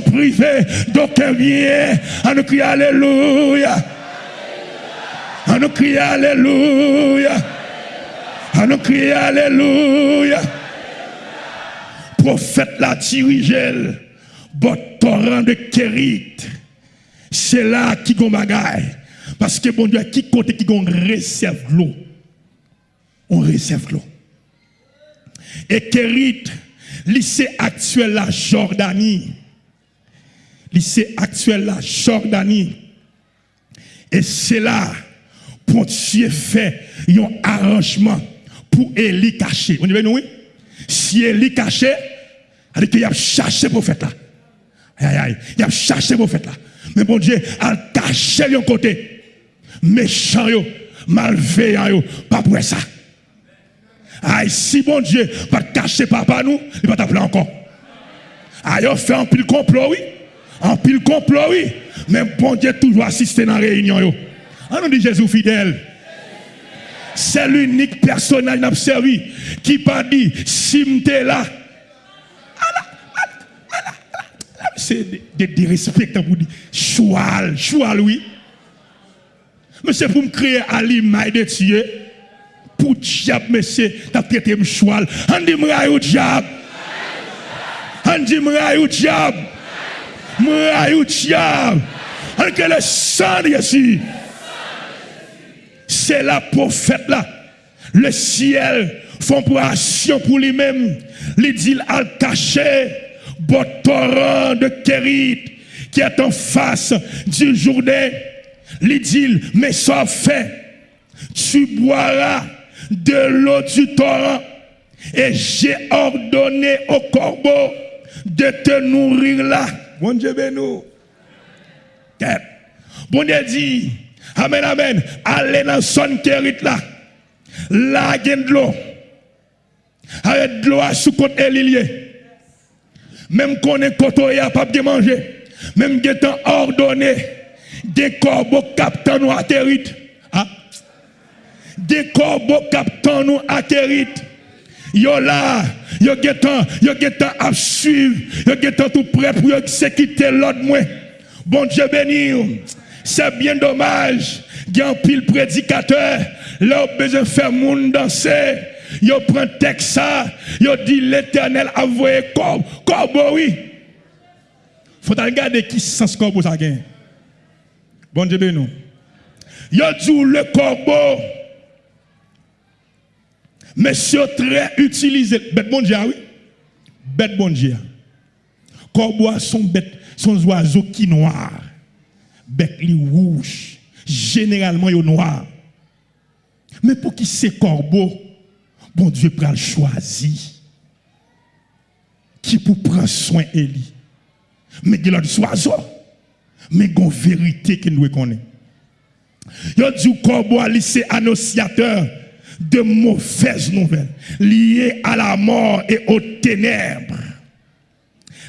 privé d'aucun bien. On nous crie Alléluia. On nous crie Alléluia. On nous crie Alléluia. Prophète la dirigel, bon torrent de Kérit. C'est là qui gon bagaille. Parce que bon Dieu, qui côté qui gon réserve l'eau? On réserve l'eau. Et Kérit, lycée actuel la Jordanie. Lycée actuel la Jordanie. Et c'est là, pour Dieu fait un arrangement pour Élie caché. On dit, oui? Si Élie caché, il qu'il a cherché le prophète là. Aïe, aïe, il a cherché le prophète là. Mais bon Dieu, a caché de côté. Méchant, malveillant, pas pour ça. Aïe, si bon Dieu va cacher papa nous, il va t'appeler encore. Aïe, on fait un pile complot, oui? Un pile complot, oui. Mais bon Dieu toujours assister dans la réunion. On dit Jésus fidèle. C'est l'unique personnage qui a servi qui pas dit, si là, c'est de dérespecter pour dire, choual, choual, oui. Mais c'est pour me créer à l'image de Dieu. Pour diable, monsieur, t'as traité me choual. On dit, m'raille au diable. On dit, diable. M'raille au diable. On que le sang de Jésus. C'est la prophète là. Le ciel font pour action pour lui-même. Il dit, al caché bon torrent de Kérit qui est en face du Jourdain. Il dit, mais ça fait, tu boiras de l'eau du torrent et j'ai ordonné au corbeau de te nourrir là. Bon Dieu nous. Bon Dieu dit, Amen, amen, allez dans son Kérit là. Il y a de l'eau. Arrête de l'eau sous côte même qu'on est côté à pas de manger, même temps ordonné, des corbeaux captant nous atterrit. Ah. Des corbeaux captant nous atterrit. Yo là, yo getan, yo getan à suivre, yo getan tout prêt pour exécuter l'ordre moi. Bon Dieu béni. C'est bien dommage. Un pile prédicateur, là besoin faire monde danser. Yo prend texte ça, yo dit l'éternel a envoyé corbeau, corbeau oui. Faut regarder qui sens corbeau ça gagne. Bon Dieu nous. Yo dit le corbeau. Monsieur très utilisé. Bête bon Dieu, ah oui? Bête bon Dieu. Corbeau sont bêtes, sont oiseaux qui noirs. Bec li rouge. Généralement, ils noir. Mais pour qui c'est corbeau, bon Dieu prend choisi. Qui pour prendre soin Élie. Mais il a des oiseaux. Mais il y a une vérité que nous connaissons. Il a dit corbeau c'est annonciateur de mauvaises nouvelles liées à la mort et aux ténèbres.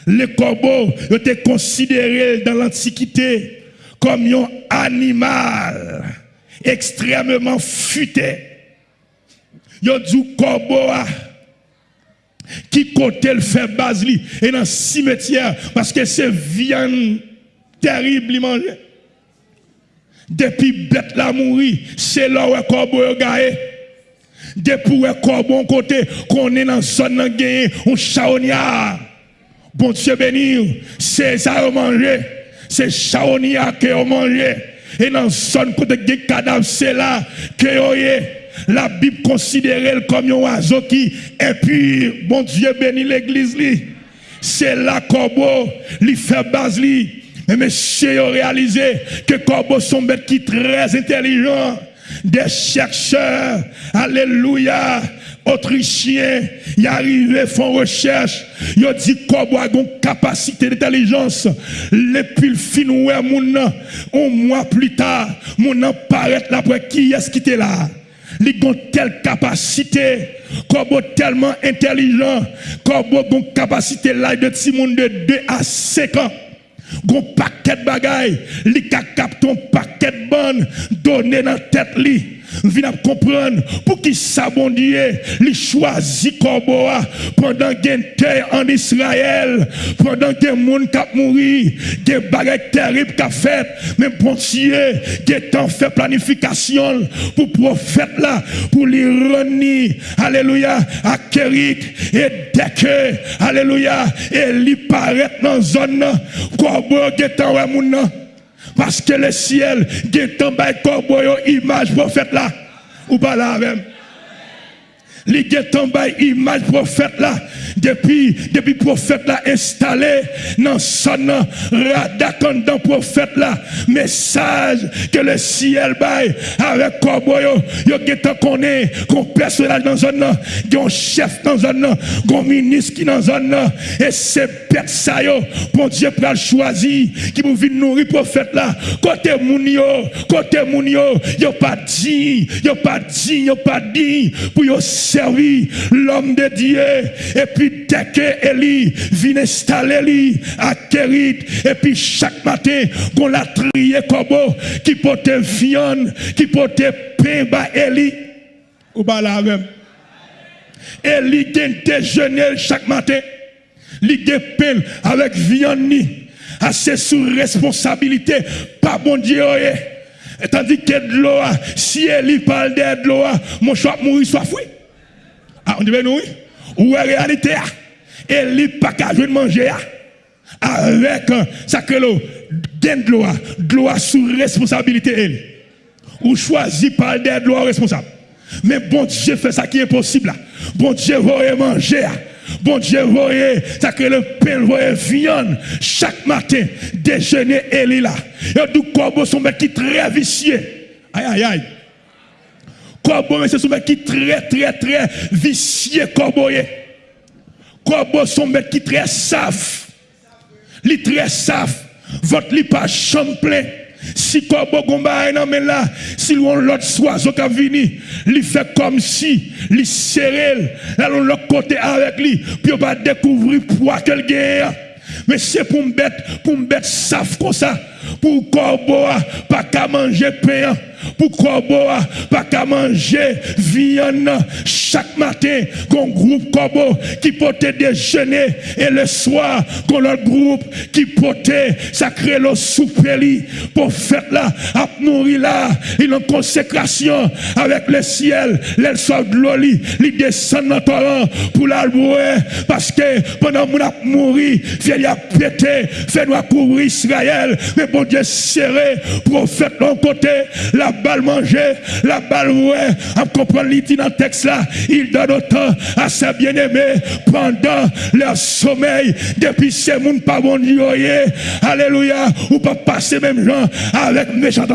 Le corbeau était considéré dans l'Antiquité comme un animal extrêmement futé. Yo du corbeau qui côté le fait basli et dans le cimetière parce que c'est viande terrible manger. Depuis bête la mourir, c'est là où le corbeau gagné. Depuis le corbeau côté qu'on est dans zone nan gagné un chaognard. Bon Dieu béni, c'est ça à manger c'est chaonia que ont mangé. Et dans son côté de cadavre, c'est là que la Bible considère comme un oiseau qui, et puis, bon Dieu bénit l'église, c'est là corbeau, il fait base, mais monsieur réalisé que corbeau sont bêtes qui très intelligents, des chercheurs, alléluia, Autrichiens, y arrivent, font recherche, ils dit qu'on a une capacité d'intelligence. Les pile fin ouais mon un mois plus tard, mon paraît là pour qui est-ce qui était là? Ils ont telle capacité, Corbeau tellement intelligent, Corbeau capacité là de monde de 2 à 5 ans. Gon paquet de bagaille, li ka un paquet de bonnes. Donné dans tête li vient comprendre pour qui ça bon Dieu, il choisit Corboa pendant qu'il en Israël, pendant que monde qui a mouru, baguettes terribles qu'a fait, mais bon Dieu, qui a fait planification pour prophète là, pour lui rendre, alléluia, à Kérit, et dès alléluia, et lui paraît dans la zone, Corboa qui est en parce que le ciel, est tombé comme image prophète là. Ou pas là même. Les tombé image prophète là. Depuis depuis prophète là installé dans son radakan dans prophète là. Message que le ciel baille avec corboyo yo getan connaît qu'on personnage dans zone un chef dans zone un ministre qui dans zone et c'est bête ça yo. Bon Dieu pral qui vous venir nourrir prophète là. Côté moun yo côté moun yo. Yo pas dit yo pas dit yo pas dit pour yo servir l'homme de Dieu et puis dès que Élie vient installer lui à Kérit, et puis chaque matin, qu'on l'a trié comme qui portait viande, qui portait pain, bah Élie, ou bah là même. Élie déjeuner chaque matin, il pain avec viande ni, assez sous responsabilité, pas bon Dieu. Et tandis que de l'eau, si Élie parle de l'eau, mon choix mourir soit fouille. Ah, on dit, oui. Ou est réalité? Et lui, pas qu'à de manger avec ça que l'eau, de l'eau, de sous responsabilité. Ou choisi par des lois responsables. Mais bon Dieu fait ça qui est possible. Bon Dieu va manger. Bon Dieu voyez, ça que le pain voyait viande chaque matin, déjeuner et là. Et du corbeau son mec qui très vicieux. Aïe aïe aïe. Corbeau, c'est mec qui très très très vicieux corbeau. Corbeau son mec qui très saf. Li très saf. Votre li pas plein. Si Corbeau gomba non mais là, si l'autre oiseau qui venu, il fait comme si, il serré, là l'autre côté avec lui, puis on va découvrir poids qu'elle gagne. Mais c'est pour me bête, pour me bête comme ça, pour Corbeau pas qu'à manger pain. Pour corbeau pas qu'à manger viande chaque matin qu'on groupe corbeau qui portait déjeuner et le soir qu'on le groupe qui portait sacré le souper pour faire là à nourrir là une consécration avec le ciel. Les soit de l'eau il descend dans torrent pour la parce que pendant mon a mouru il a pété fait nous couvrir Israël. Mais bon Dieu serré prophète de côté la balle manger, la balle ouais, à comprendre l'idée dans le texte là, il donne autant à ses bien-aimés pendant leur sommeil, depuis ces monde pas bon alléluia, ou pas passer même gens avec méchant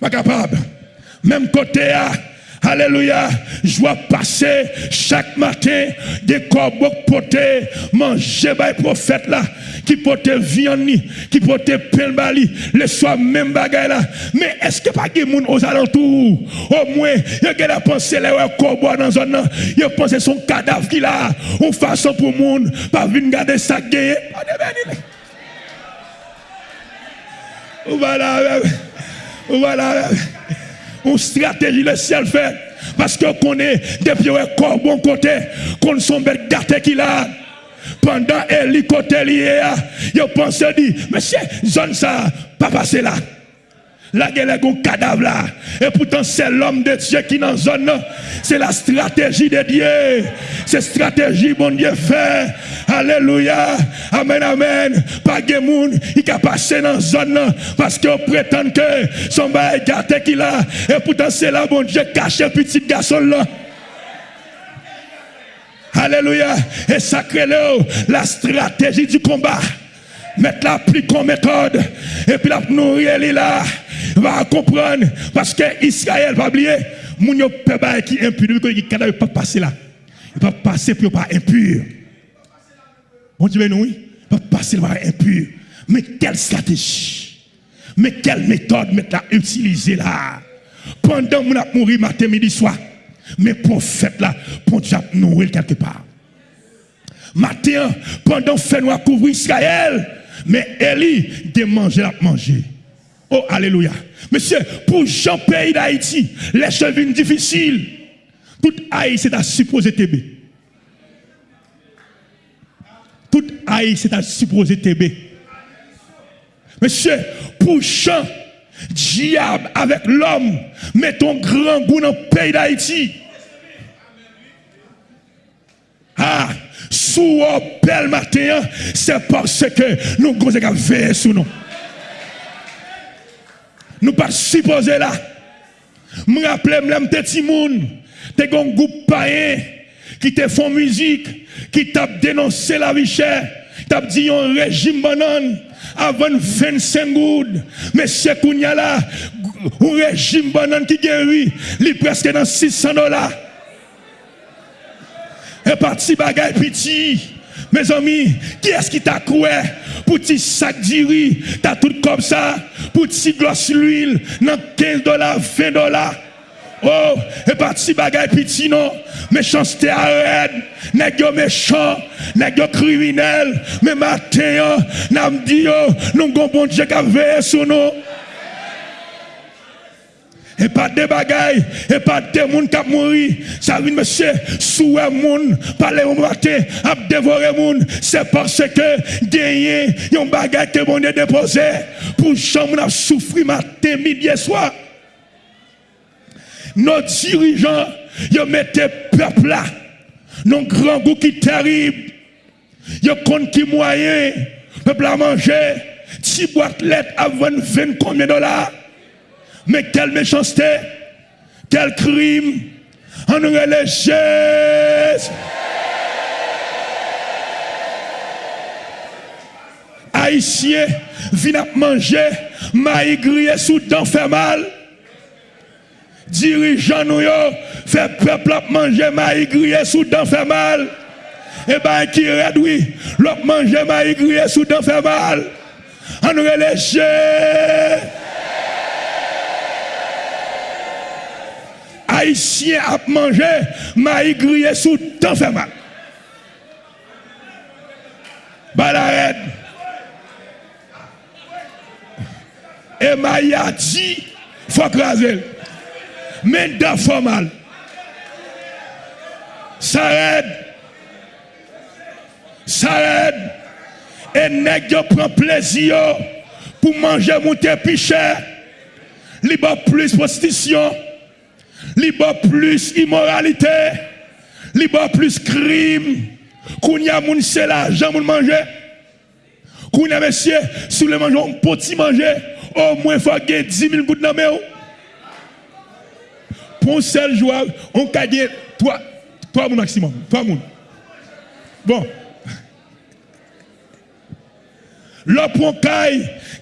Pas capable. Même côté à Alléluia. Je vois passer chaque matin des corbeaux potés, manger par les prophètes là, qui potaient viande, qui potaient pain bali, le soir même bagaille là. Mais est-ce que pas de monde aux alentours? Au moins, il y a pensé les corbeaux dans zone, il a pensé son cadavre qu'il a, une façon pour le monde, pas venir garder ça gagné. Voilà, voilà une stratégie le ciel. Parce que connaît depuis un corps bon côté, qu'on son bête gâté qu'il a. Pendant Eli côté lié, il pense dit, monsieur, zone ça, pas passer là. La gueule est un cadavre là. Et pourtant, c'est l'homme de Dieu qui dans la zone. C'est la stratégie de Dieu. C'est stratégie, bon Dieu fait. Alléluia. Amen, amen. Pas de monde qui a passé dans la zone parce qu'on prétend que son bail gâté qu'il a. Et pourtant, c'est là, bon Dieu, caché petit garçon là. Alléluia. Et sacré la stratégie du combat mettre la plus comme méthode. Et puis la nourrir là. Va comprendre. Parce que Israël va oublier mon yo qui est impur. Qui ne pas passer là. Il pas passer pour pas impur. Bon Dieu nous oui. Pas passer pour impur. Mais quelle stratégie. Mais quelle méthode mettre la utiliser là. Pendant mon a mourir matin midi soir mais prophète là pour Dieu nourrir quelque part. Matin pendant fait nous couvrir Israël mais Eli de manger à manger. Oh, alléluia. Monsieur, pour Jean pays d'Haïti, les viennent difficiles. Tout Haïti, c'est à supposer TB. Tout Haïti, c'est à supposer TB. Monsieur, pour Jean, diable avec l'homme, met ton grand goût dans le pays d'Haïti. Ah, sous bel matin, c'est parce que nous avons veillé sur nous. Nous pas supposés là. Je rappelle, je petit monde, t'es un groupe païen qui te font musique, qui t'a dénoncé la vie chère, t'a dit un régime banane avant 25 gouttes. Mais c'est qu'on y a là, un régime banane qui guérit, il est presque dans 600 dollars. Et parti bagaille petit. Mes amis, qui est-ce qui t'a croué pour petit sac d'iri, t'as tout comme ça, pour petit gloss l'huile, dans 15 dollars, 20 dollars. Oh, et pas petit bagay petit non, méchanceté arrête, nèg yo méchant, nèg yo criminel, mais matin, n'a dit nous avons bon Dieu qui sur nous et pas de bagailles, et pas de monde qui a mouru. Ça veut monsieur, un monde, parler au matin, à dévorer monde, c'est parce que gagner, un bagaille que mon Dieu déposé, pour chambre a souffrir matin, midi et soir. Nos dirigeants, ils mettent peuple là, nos grand goût qui terrible. Ils comptent qui moyen, peuple à manger, si boîte lettre à 20 combien de dollars? Mais quelle méchanceté, quel crime, en Jésus. Haïtien, viennent manger, maïs grillé sous dents fait mal. Dirigeant nous fait peuple à manger maïs grillé sous dents fait mal. Et eh bien qui réduit, l'autre manger maïs grillé sous dents fait mal. En Jésus. haïtien ap manje, maï griye sou tan fè mal. Balared. E maï a di, fò krasel. Men da fò mal. Sared. Sared. E neg yo pran plezi yo pou manje moutè pi chè. Li ba plus prostisyon. Prostitution libre plus immoralité, libre plus crime. Qu'on y a moun c'est l'argent moun manger. Qu'on y a monsieur, sous le manger, on petit manger, au moins faut gagner 10 000 gouttes dans le Pour un seul joueur, on peut gagner 3, 3 maximum. 3 moun. Bon. L'autre pour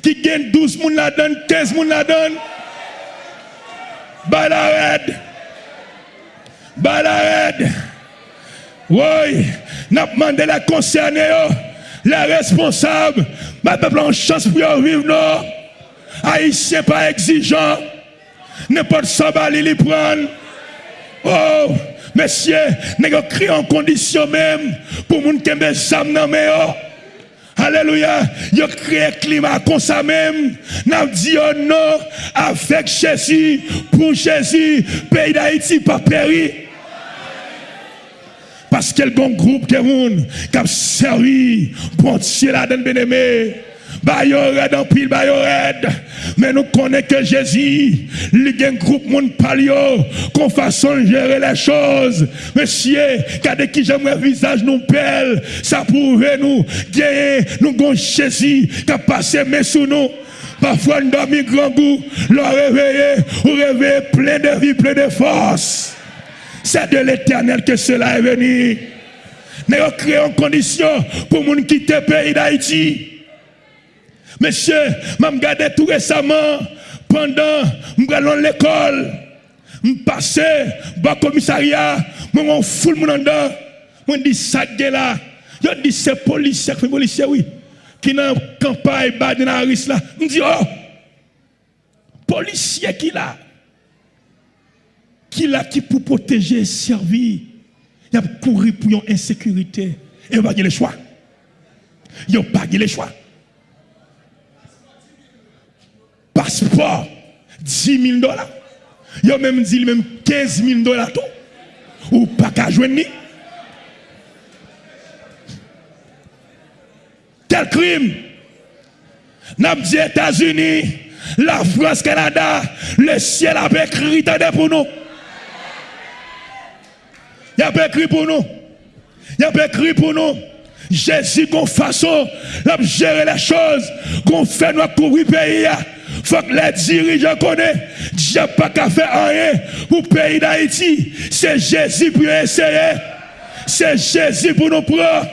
qui gagne 12 moun la donne, 15 moun la donne. Bala red. Bala red. Woy, nap mande la konserne yo, la responsab, ma pe plan chans pou yo viv nou, a isye pa exijan, ne pot sa bali li pran, oh, mesye, ne yo kri an kondisyon mem, pou moun kembe sam nan me yo, Alléluia. A créé climat comme ça même. N'a dit non avec Jésus, pour Jésus, pays d'Haïti pas péri. Parce qu'il y a groupe de monde qui a servi pour Dieu la donne bien-aimé. Bayored en pile, bayored. Mais nous connaissons que Jésus, il y a un groupe monde palio, qu'on façon gérer les choses. Monsieur, quand qui j'aimerais visage nous belle, ça pourrait nous gagner, nous avons Jésus qui a passé mais sous nous. Parfois, nous dormons grand goût, le réveiller, ou réveiller plein de vie, plein de force. C'est de l'éternel que cela est venu. Nous avons créé une condition pour nous quitter le pays d'Haïti. Monsieur, je regardé tout récemment, pendant que je l'école, je passé au commissariat, je suis fou mon dedans. Je dis ça là. Je dis c'est policier, c'est policier oui. Qui dans campagne Baden Harris là. Je dis oh. Policier qui là? Qui là qui pour protéger servir? Il a couru pour une insécurité. Et il n'a pas le choix. Il n'a pas le choix. Passeport 10 000 dollars. Yo même dit même 15 000 dollars tout. Ou pas qu'à joindre. Quel crime? N'a dit États-Unis, la France, Canada, le ciel a écrit pour nous. Il a écrit pour nous. Il a écrit pour nous. Jésus, qu'on façon, de gérer les choses, qu'on fait notre couvrir pays. Faut que les dirigeants connaissent. Dieu pas qu'à faire rien pour le pays d'Haïti. C'est Jésus pour essayer. C'est Jésus pour nous prendre.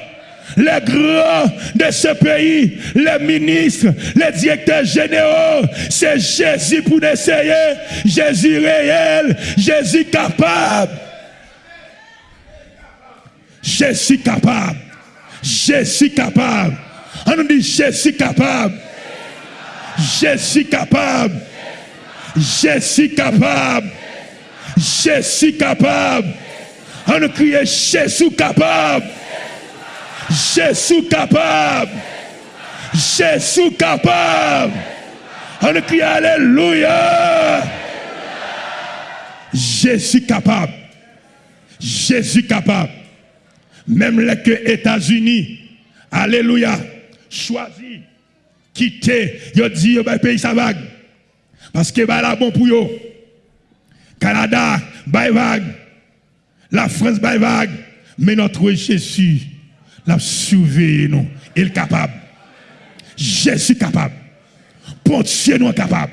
Les grands de ce pays, les ministres, les directeurs généraux, c'est Jésus pour essayer. Jésus réel, Jésus capable. Jésus capable. Jésus capable. On nous dit Jésus capable. Jésus capable. Jésus capable. Jésus capable. On nous crie Jésus capable. Jésus capable. Jésus capable. On crie Alléluia. Jésus capable. Jésus capable. Même les États-Unis, Alléluia, choisi, quitter, ils dit, le pays ça vague. Parce que bah là bon pour. Canada, bye vague. La France, bye vague. Mais notre Jésus, l'a surveillé nous. Il est capable. Jésus capable. Pontier nous capable.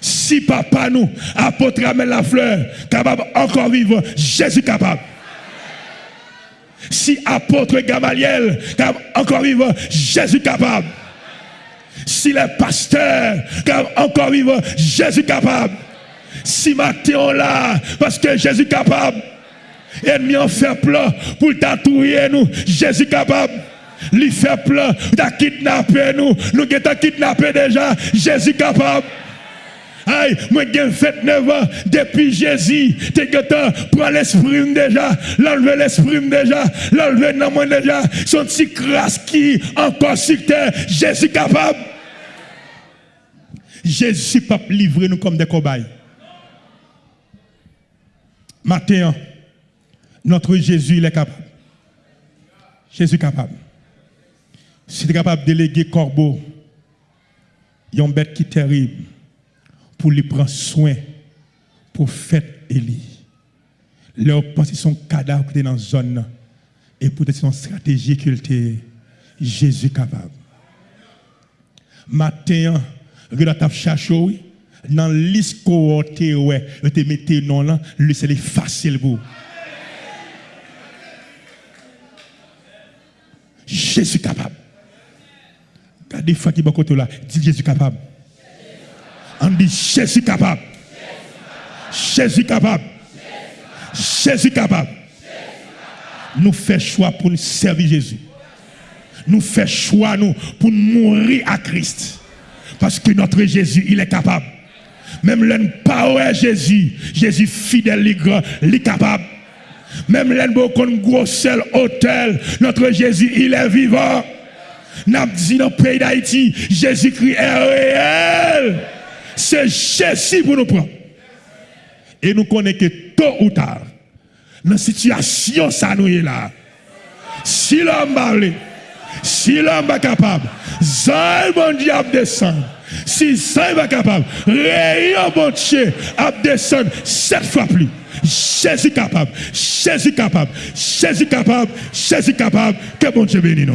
Si papa nous, apôtre amène la fleur, capable encore vivre, Jésus capable. Si apôtre Gamaliel, encore vivant, Jésus capable. Si les pasteurs, encore vivant, Jésus capable. Si Mathéon là, parce que Jésus capable. Ennemi en fait plein pour tatouer nous, Jésus capable. Lui fait plein, t'a kidnappé nous, nous avons kidnappé déjà, Jésus capable. Aïe, moi j'ai fait 9 ans depuis Jésus. T'es que prends l'esprit déjà, l'enlever l'esprit déjà, l'enlever dans moi déjà. Son petit crasse qui encore sur terre. Jésus capable. Jésus pas livrer nous comme des cobayes. Matin, notre Jésus, il est capable. Jésus est capable. Si tu es capable de déléguer corbeau, il y a une bête qui est terrible pour lui prendre soin pour faire Élie. Leur pensée son cadavre dans la zone et pour son stratégie qu'il était Jésus capable. Matin, ta cherché dans liste cohortée ouais, te mettez non là, lui c'est facile pour. Jésus capable. Regardez fois qui côté là, dit Jésus capable. On dit Jésus capable. Jésus capable. Jésus capable. Nous faisons choix pour nous servir Jésus. Nous faisons choix nous, pour mourir à Christ. Parce que notre Jésus, il est capable. Même l'un pas Jésus, Jésus fidèle, il est capable. Même l'un qu'on gros seul hôtel, notre Jésus, il est vivant. N'a dit dans le pays d'Haïti, Jésus-Christ est réel c'est Jésus pour nous prendre. Et nous connaissons que tôt ou tard, dans la situation, ça nous est là. Si l'homme parle, si l'homme est capable, Zay bon Dieu descendre. Si Zay est capable, rayon bon Dieu a descendre sept fois plus. Jésus capable, Jésus capable, Jésus capable, Jésus capable, que bon Dieu bénisse